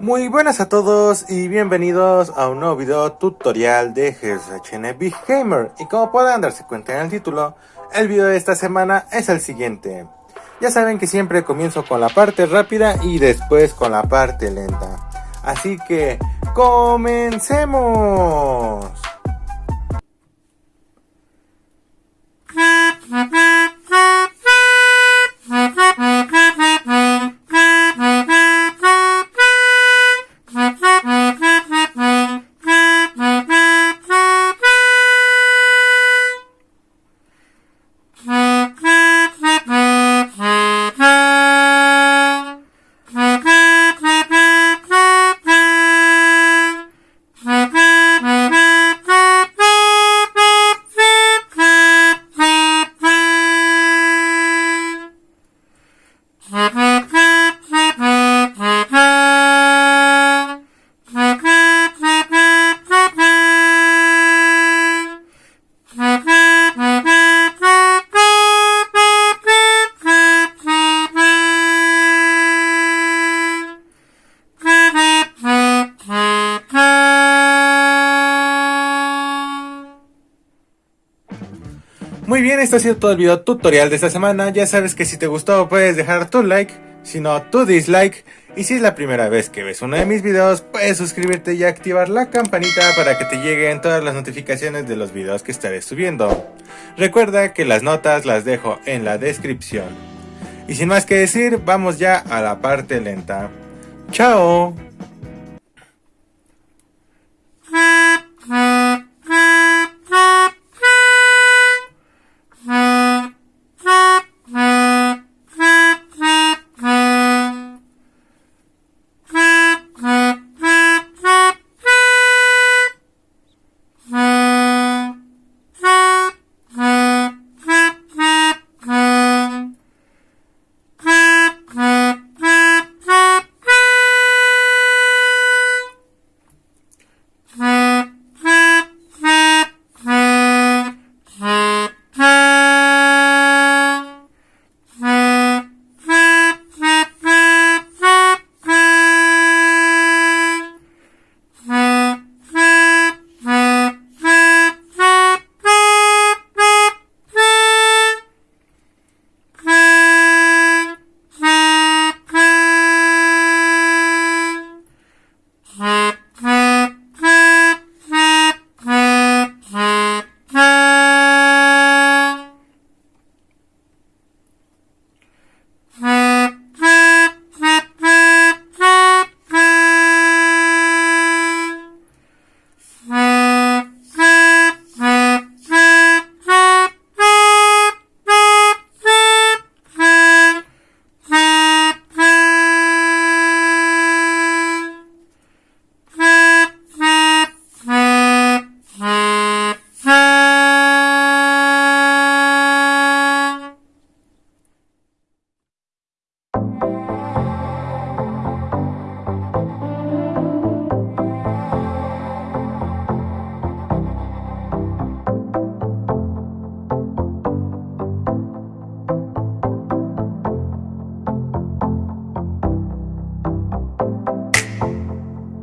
Muy buenas a todos y bienvenidos a un nuevo video tutorial de Big Gamer y como pueden darse cuenta en el título, el video de esta semana es el siguiente. Ya saben que siempre comienzo con la parte rápida y después con la parte lenta. Así que, ¡comencemos! Muy bien, esto ha sido todo el video tutorial de esta semana. Ya sabes que si te gustó puedes dejar tu like, si no tu dislike. Y si es la primera vez que ves uno de mis videos, puedes suscribirte y activar la campanita para que te lleguen todas las notificaciones de los videos que estaré subiendo. Recuerda que las notas las dejo en la descripción. Y sin más que decir, vamos ya a la parte lenta. ¡Chao!